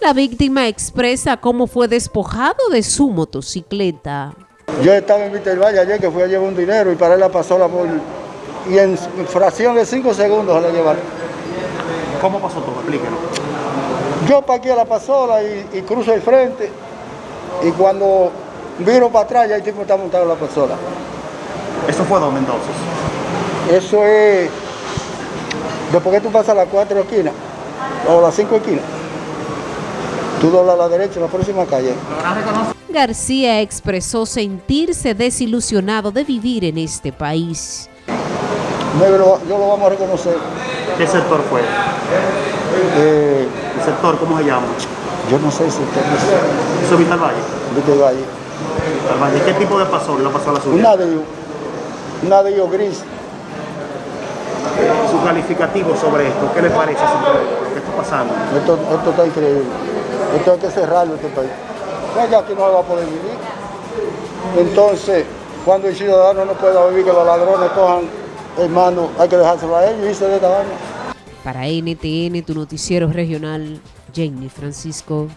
La víctima expresa cómo fue despojado de su motocicleta. Yo estaba en Valle ayer que fui a llevar un dinero y para él la pasola por... y en fracción de cinco segundos se la llevaron. ¿Cómo pasó todo? Explíquenos. Yo parqué la pasola y, cruzo el frente y cuando viro para atrás ya el tipo está montado en la pasola. ¿Eso fue dónde entonces? Eso es después que tú pasas las cuatro esquinas o las cinco esquinas. Tú doblas a la derecha en la próxima calle. García expresó sentirse desilusionado de vivir en este país. yo lo vamos a reconocer. ¿Qué sector fue? Eh, ¿El sector cómo se llama? Yo no sé si usted no ¿Eso es Vital Valle? Vital Valle. Vital Valle. ¿Qué tipo de pasó? ¿La pasó a la suya? Un nadeyo. Un nadeyo gris. Su calificativo sobre esto, ¿qué le parece sobre lo que está pasando? Esto, esto está increíble. Esto hay que cerrarlo este país. Ya aquí no va a poder vivir. Entonces, cuando el ciudadano no pueda vivir, que los ladrones cojan, hermano, hay que dejárselo a ellos y se de esta Para NTN, tu noticiero regional, Jenny Francisco.